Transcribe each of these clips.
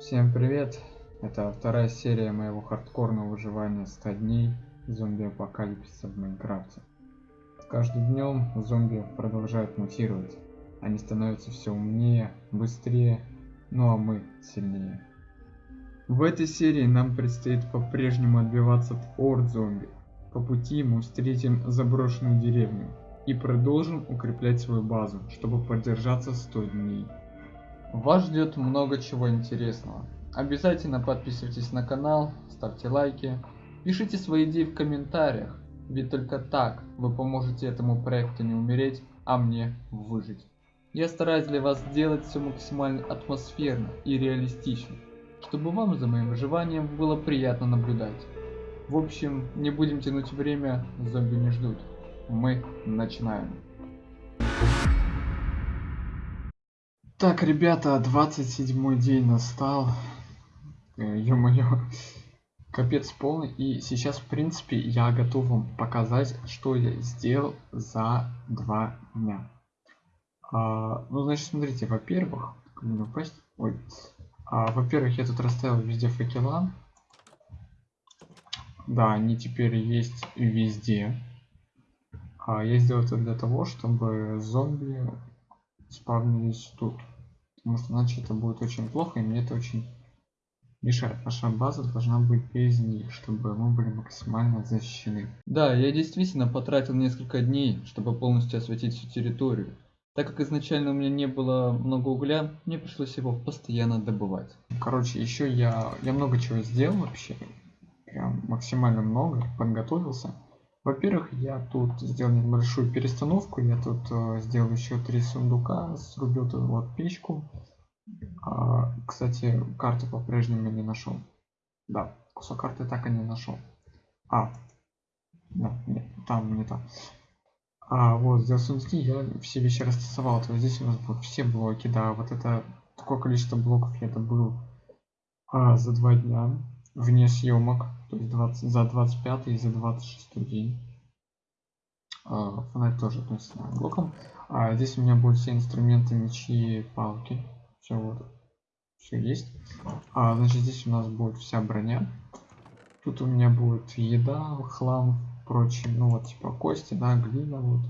Всем привет! Это вторая серия моего хардкорного выживания 100 дней зомби-апокалипсиса в Майнкрафте. С каждым днем зомби продолжают мутировать. Они становятся все умнее, быстрее, ну а мы сильнее. В этой серии нам предстоит по-прежнему отбиваться от орд зомби. По пути мы встретим заброшенную деревню и продолжим укреплять свою базу, чтобы продержаться 100 дней. Вас ждет много чего интересного. Обязательно подписывайтесь на канал, ставьте лайки, пишите свои идеи в комментариях, ведь только так вы поможете этому проекту не умереть, а мне выжить. Я стараюсь для вас сделать все максимально атмосферно и реалистично, чтобы вам за моим выживанием было приятно наблюдать. В общем, не будем тянуть время, зомби не ждут. Мы начинаем. Так, ребята, 27 день настал. Э, ё-моё. Капец полный. И сейчас, в принципе, я готов вам показать, что я сделал за два дня. А, ну, значит, смотрите, во-первых, Ой. А, во-первых, я тут расставил везде факела. Да, они теперь есть везде. А я сделал это для того, чтобы зомби спавнились тут. Потому что иначе это будет очень плохо, и мне это очень мешает. Наша база должна быть без них, чтобы мы были максимально защищены. Да, я действительно потратил несколько дней, чтобы полностью осветить всю территорию. Так как изначально у меня не было много угля, мне пришлось его постоянно добывать. Короче, еще я, я много чего сделал вообще. Прям максимально много, подготовился. Во-первых, я тут сделал небольшую перестановку. Я тут э, сделал еще три сундука, срубил тут вот печку. А, кстати, карту по-прежнему не нашел. Да, кусок карты так и не нашел. А, да, нет, там не там. А, вот, сделал сундуки, я все вещи растасовал. То есть здесь у нас будут все блоки, да, вот это такое количество блоков я добыл а, за два дня вне съемок, то есть 20, за 25 и за 26 день. А, фонарь тоже относится к блокам. А здесь у меня будут все инструменты, мечи, палки. Все вот. Все есть. А, значит, здесь у нас будет вся броня. Тут у меня будет еда, хлам, прочее. Ну вот, типа кости, да, глина вот.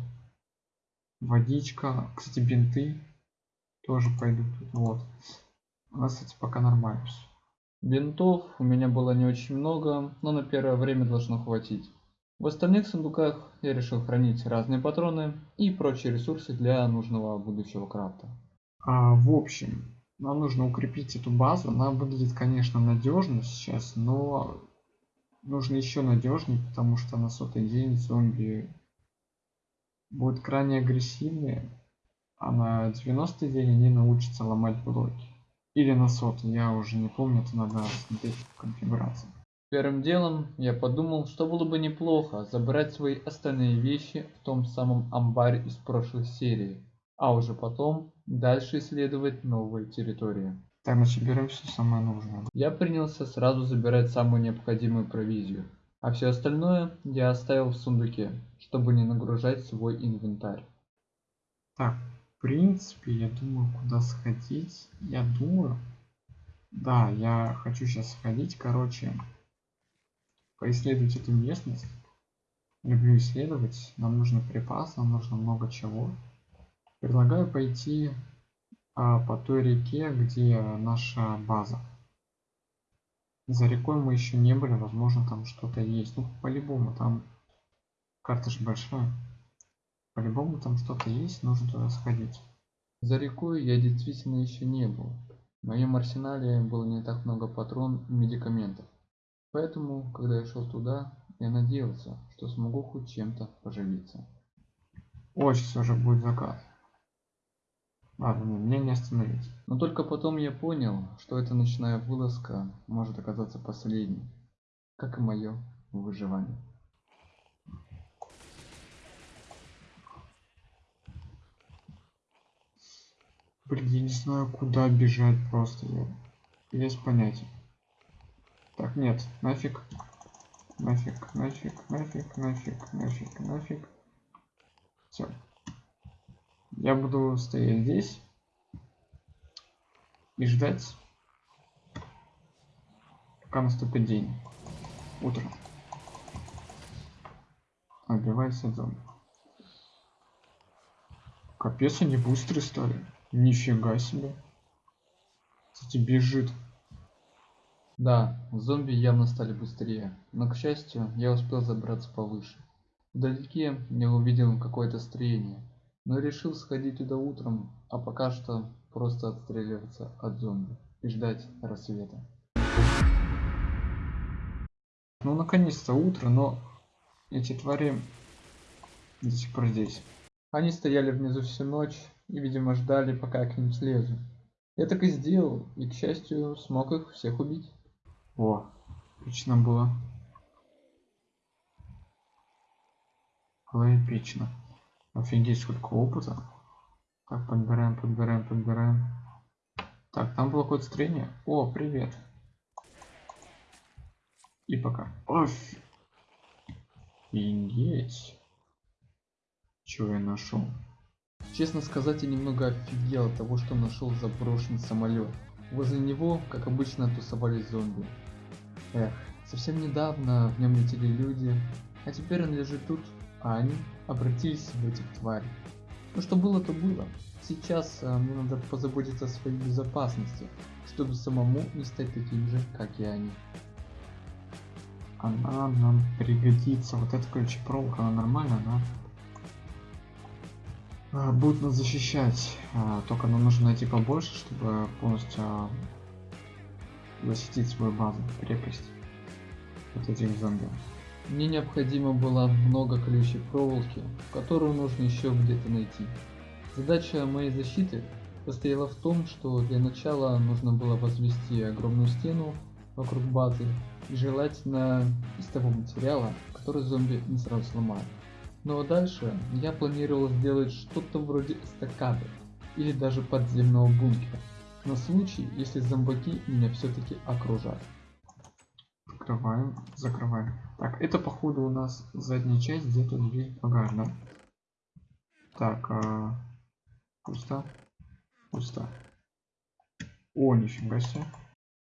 Водичка. Кстати, бинты тоже пойдут. Вот. У нас, кстати, пока нормально все. Бинтов у меня было не очень много, но на первое время должно хватить. В остальных сундуках я решил хранить разные патроны и прочие ресурсы для нужного будущего крафта. А, в общем, нам нужно укрепить эту базу. Она выглядит, конечно, надежно сейчас, но нужно еще надежнее, потому что на сотый день зомби будут крайне агрессивные, а на 90 день они научатся ломать блоки. Или на сотый, я уже не помню, это надо смотреть в конфигурации. Первым делом я подумал, что было бы неплохо забрать свои остальные вещи в том самом амбаре из прошлой серии, а уже потом дальше исследовать новые территории. Так, значит берем все самое нужное. Я принялся сразу забирать самую необходимую провизию, а все остальное я оставил в сундуке, чтобы не нагружать свой инвентарь. Так, принципе, я думаю, куда сходить. Я думаю... Да, я хочу сейчас сходить, короче, поисследовать эту местность. Люблю исследовать. Нам нужно припас, нам нужно много чего. Предлагаю пойти а, по той реке, где наша база. За рекой мы еще не были, возможно там что-то есть. Ну, по-любому, там карта же большая. По-любому там что-то есть, нужно туда сходить. За рекой я действительно еще не был. В моем арсенале было не так много патрон и медикаментов. Поэтому, когда я шел туда, я надеялся, что смогу хоть чем-то поживиться. Ой, сейчас уже будет закат. Ладно, мне не остановить. Но только потом я понял, что эта ночная вылазка может оказаться последней, как и мое выживание. Блин, я не знаю, куда бежать просто. Без понятия. Так, нет, нафиг. Нафиг, нафиг, нафиг, нафиг, нафиг, нафиг. Все. Я буду стоять здесь. и ждать, пока наступит день. Утро. Отбивайся от зомби. Капец, они быстрые стали. Нифига себе. Кстати, бежит. Да, зомби явно стали быстрее, но к счастью, я успел забраться повыше. Вдалеке я увидел какое-то строение, но решил сходить туда утром, а пока что просто отстреливаться от зомби и ждать рассвета. Ну наконец-то утро, но эти твари до сих пор здесь. Они стояли внизу всю ночь и, видимо, ждали, пока я к ним слезу. Я так и сделал, и, к счастью, смог их всех убить. О, эпично было. Было эпично. Офигеть, сколько опыта. Так, подбираем, подбираем, подбираем. Так, там было какое-то строение. О, привет. И пока. Офигеть. Чего я нашел? Честно сказать, я немного офигел от того, что нашел заброшенный самолет. Возле него, как обычно, тусовались зомби. Эх, совсем недавно в нем летели люди, а теперь он лежит тут, а они обратились в этих тварей. Ну что было, то было. Сейчас а, мне надо позаботиться о своей безопасности, чтобы самому не стать таким же, как и они. Она нам пригодится. Вот эта ключепроволока, она нормальная, она будет нас защищать. А, только нам нужно найти побольше, чтобы полностью а, защитить свою базу, крепость от этих зомби. Мне необходимо было много колючей проволоки, которую нужно еще где-то найти. Задача моей защиты состояла в том, что для начала нужно было возвести огромную стену вокруг базы и желательно из того материала, который зомби не сразу сломают. Ну а дальше я планировал сделать что-то вроде эстакады или даже подземного бункера, на случай, если зомбаки меня все-таки окружат. Открываем, закрываем. Так, это походу у нас задняя часть, где тут весь багаж, да? Так, а... пусто, пусто. О, нифига себе.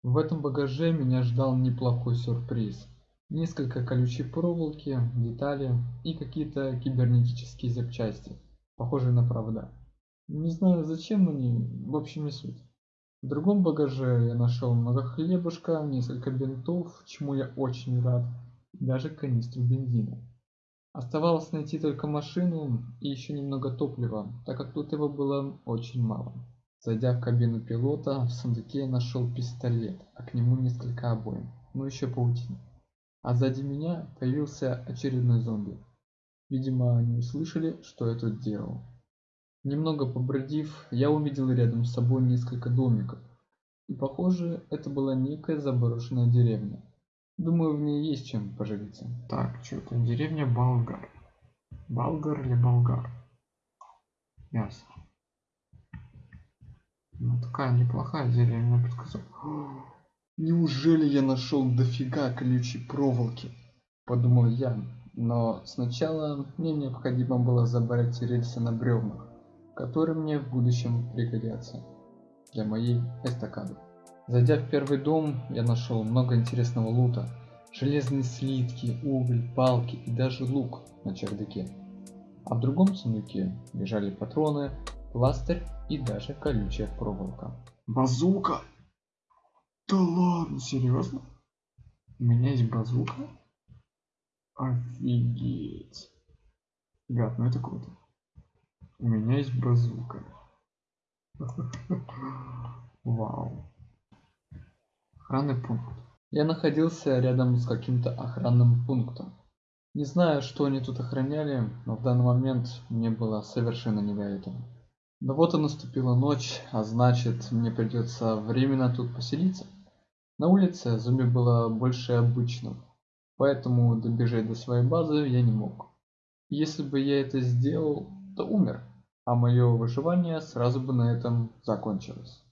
В этом багаже меня ждал неплохой сюрприз несколько колючей проволоки, детали и какие-то кибернетические запчасти, похожие на провода. Не знаю зачем они, в общем не суть. В другом багаже я нашел много хлебушка, несколько бинтов, чему я очень рад, даже канистру бензина. Оставалось найти только машину и еще немного топлива, так как тут его было очень мало. Зайдя в кабину пилота, в сундуке я нашел пистолет, а к нему несколько обоим, ну еще паутина а сзади меня появился очередной зомби. Видимо, они услышали, что я тут делал. Немного побродив, я увидел рядом с собой несколько домиков. И похоже, это была некая заброшенная деревня. Думаю, в ней есть чем поживиться. Так, что это? Деревня Болгар. Болгар или Болгар? Ясно. Ну, такая неплохая деревня, подсказал. Неужели я нашел дофига колючей проволоки? Подумал я, но сначала мне необходимо было забрать рельсы на бревнах, которые мне в будущем пригодятся для моей эстакады. Зайдя в первый дом, я нашел много интересного лута. Железные слитки, уголь, палки и даже лук на чердаке. А в другом сундуке лежали патроны, пластырь и даже колючая проволока. Базука! Да ладно, серьезно? У меня есть базука? Офигеть. Ребят, ну это круто. У меня есть базука. Вау. Охранный пункт. Я находился рядом с каким-то охранным пунктом. Не знаю, что они тут охраняли, но в данный момент мне было совершенно не до этого. Но вот и наступила ночь, а значит, мне придется временно тут поселиться. На улице зомби было больше обычного, поэтому добежать до своей базы я не мог. Если бы я это сделал, то умер, а мое выживание сразу бы на этом закончилось.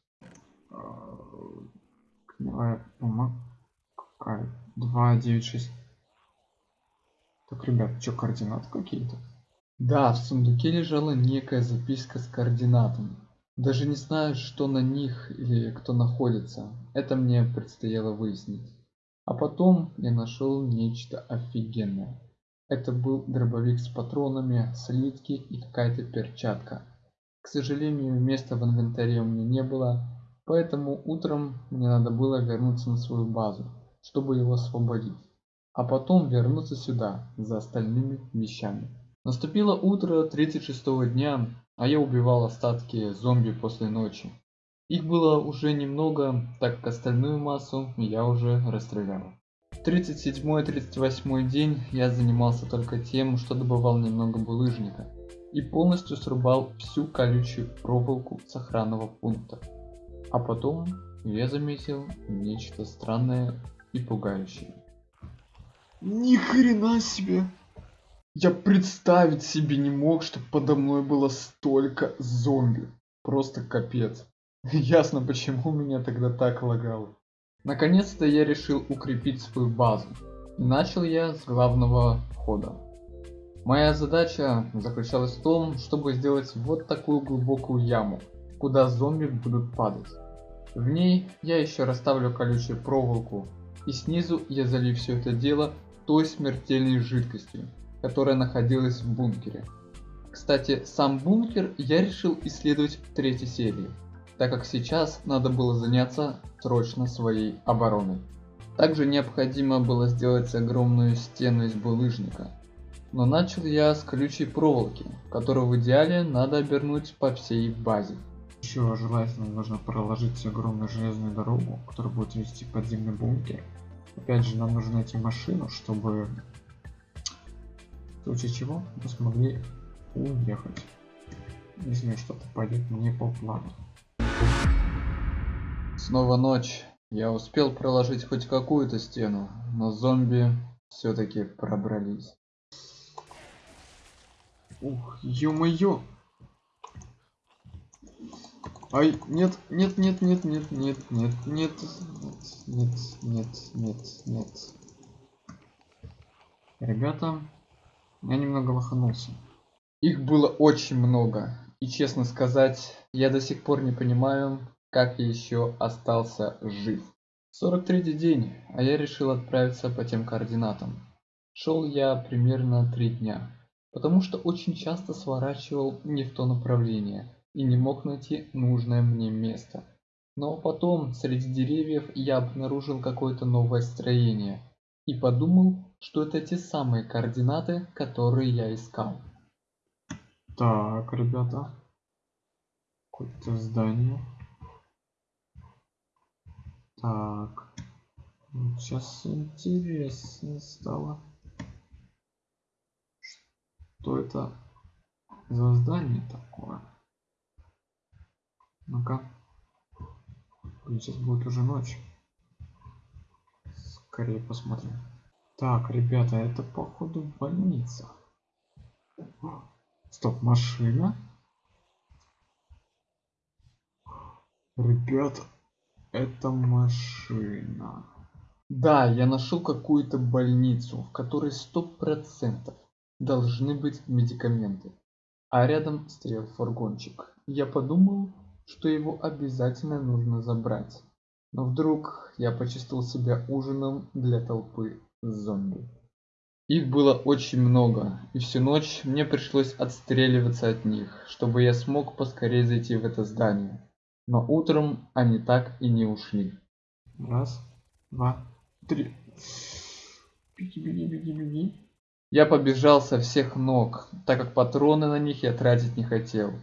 Какая? 296. Так, ребят, что координаты какие-то? Да, в сундуке лежала некая записка с координатами. Даже не знаю, что на них или кто находится. Это мне предстояло выяснить. А потом я нашел нечто офигенное. Это был дробовик с патронами, слитки и какая-то перчатка. К сожалению, места в инвентаре у меня не было, поэтому утром мне надо было вернуться на свою базу, чтобы его освободить. А потом вернуться сюда за остальными вещами. Наступило утро 36 дня, а я убивал остатки зомби после ночи. Их было уже немного, так как остальную массу я уже расстрелял. 37-38 день я занимался только тем, что добывал немного булыжника и полностью срубал всю колючую проволоку с охранного пункта. А потом я заметил нечто странное и пугающее. Ни хрена себе! Я представить себе не мог, что подо мной было столько зомби. Просто капец. Ясно, почему меня тогда так лагало. Наконец-то я решил укрепить свою базу. Начал я с главного входа. Моя задача заключалась в том, чтобы сделать вот такую глубокую яму, куда зомби будут падать. В ней я еще расставлю колючую проволоку, и снизу я залью все это дело той смертельной жидкостью, которая находилась в бункере. Кстати, сам бункер я решил исследовать в третьей серии, так как сейчас надо было заняться срочно своей обороной. Также необходимо было сделать огромную стену из булыжника. Но начал я с колючей проволоки, которую в идеале надо обернуть по всей базе. Еще желательно нужно проложить огромную железную дорогу, которая будет вести подземный бункер. Опять же, нам нужно найти машину, чтобы в случае чего мы смогли уехать. Если что-то пойдет не по плану. Снова ночь. Я успел проложить хоть какую-то стену, но зомби все-таки пробрались. Ух, ё-моё! Ай, нет, нет, нет, нет, нет, нет, нет, нет, нет, нет, нет, нет. Ребята, я немного лоханулся. Их было очень много. И честно сказать, я до сих пор не понимаю, как я еще остался жив. 43 день, а я решил отправиться по тем координатам. Шел я примерно 3 дня, потому что очень часто сворачивал не в то направление и не мог найти нужное мне место. Но потом среди деревьев я обнаружил какое-то новое строение и подумал, что это те самые координаты, которые я искал. Так, ребята. Какое-то здание. Так. Сейчас интересно стало. Что это за здание такое? Ну-ка. Сейчас будет уже ночь. Скорее посмотрим. Так, ребята, это походу больница. Стоп, машина? Ребят, это машина. Да, я нашел какую-то больницу, в которой сто процентов должны быть медикаменты. А рядом стоял фургончик. Я подумал, что его обязательно нужно забрать. Но вдруг я почувствовал себя ужином для толпы зомби. Их было очень много, и всю ночь мне пришлось отстреливаться от них, чтобы я смог поскорее зайти в это здание. Но утром они так и не ушли. Раз, два, три. Беги, беги, беги, беги. Я побежал со всех ног, так как патроны на них я тратить не хотел.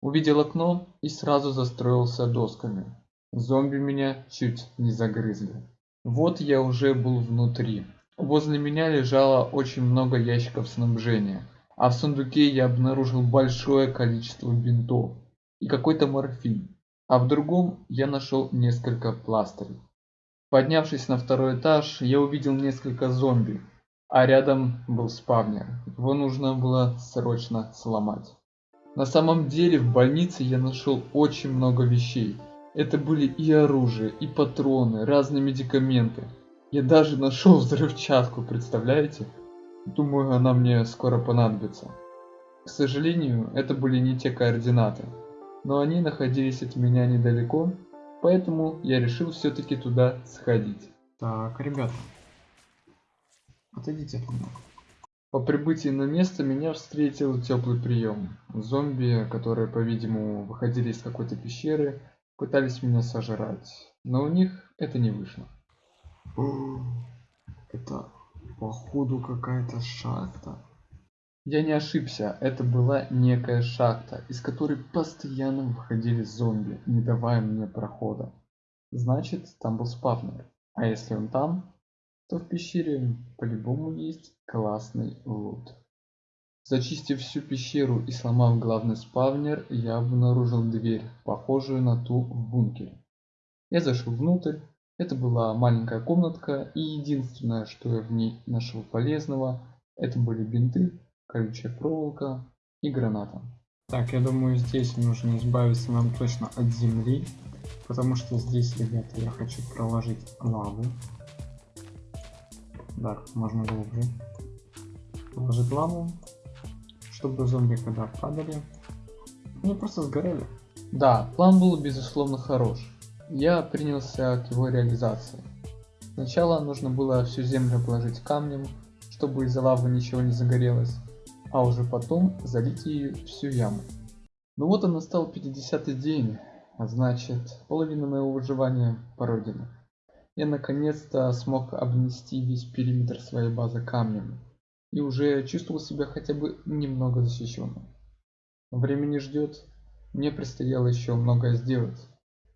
Увидел окно и сразу застроился досками. Зомби меня чуть не загрызли. Вот я уже был внутри. Возле меня лежало очень много ящиков снабжения, а в сундуке я обнаружил большое количество бинтов и какой-то морфин, а в другом я нашел несколько пластырей. Поднявшись на второй этаж, я увидел несколько зомби, а рядом был спавнер. Его нужно было срочно сломать. На самом деле в больнице я нашел очень много вещей. Это были и оружие, и патроны, разные медикаменты. Я даже нашел взрывчатку, представляете? Думаю, она мне скоро понадобится. К сожалению, это были не те координаты. но они находились от меня недалеко, поэтому я решил все-таки туда сходить. Так, ребята, отойдите от меня. По прибытии на место меня встретил теплый прием. Зомби, которые, по-видимому, выходили из какой-то пещеры, пытались меня сожрать, но у них это не вышло. Это походу какая-то шахта. Я не ошибся, это была некая шахта, из которой постоянно выходили зомби, не давая мне прохода. Значит, там был спавнер. А если он там, то в пещере по-любому есть классный лут. Зачистив всю пещеру и сломав главный спавнер, я обнаружил дверь, похожую на ту в бункере. Я зашел внутрь, это была маленькая комнатка, и единственное, что я в ней нашел полезного, это были бинты, колючая проволока и граната. Так, я думаю, здесь нужно избавиться нам точно от земли, потому что здесь, ребята, я хочу проложить лаву. Так, можно глубже. Положить лаву, чтобы зомби, когда падали, они просто сгорели. Да, план был безусловно хорош. Я принялся к его реализации. Сначала нужно было всю землю положить камнем, чтобы из-за лавы ничего не загорелось а уже потом залить ее всю яму. Ну вот и настал 50 день, а значит половина моего выживания пройдена. Я наконец-то смог обнести весь периметр своей базы камнем и уже чувствовал себя хотя бы немного защищенным. Время не ждет, мне предстояло еще многое сделать.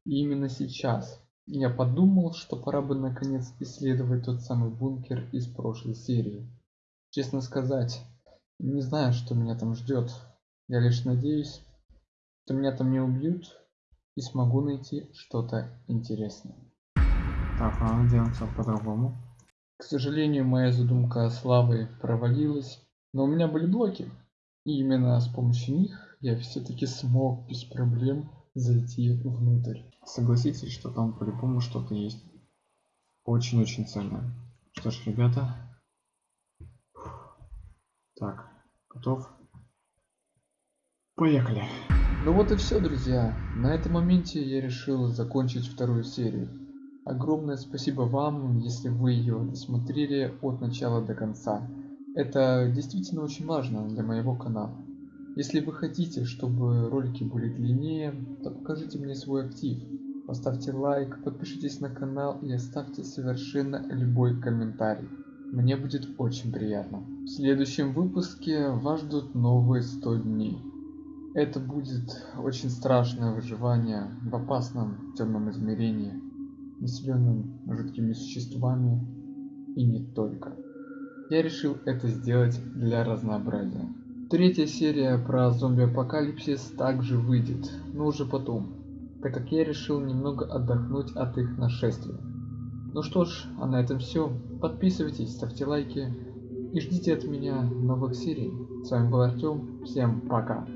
И именно сейчас я подумал, что пора бы наконец исследовать тот самый бункер из прошлой серии. Честно сказать, не знаю, что меня там ждет. Я лишь надеюсь, что меня там не убьют и смогу найти что-то интересное. Так, надо делать все по-другому. К сожалению, моя задумка с лавой провалилась, но у меня были блоки. И именно с помощью них я все-таки смог без проблем зайти внутрь. Согласитесь, что там по-любому что-то есть очень-очень ценное. Что ж, ребята, так, Готов? Поехали. Ну вот и все, друзья. На этом моменте я решил закончить вторую серию. Огромное спасибо вам, если вы ее досмотрели от начала до конца. Это действительно очень важно для моего канала. Если вы хотите, чтобы ролики были длиннее, то покажите мне свой актив. Поставьте лайк, подпишитесь на канал и оставьте совершенно любой комментарий. Мне будет очень приятно. В следующем выпуске вас ждут новые 100 дней. Это будет очень страшное выживание в опасном темном измерении, населенном жуткими существами и не только. Я решил это сделать для разнообразия. Третья серия про зомби-апокалипсис также выйдет, но уже потом, так как я решил немного отдохнуть от их нашествия. Ну что ж, а на этом все. Подписывайтесь, ставьте лайки и ждите от меня новых серий. С вами был Артем. Всем пока.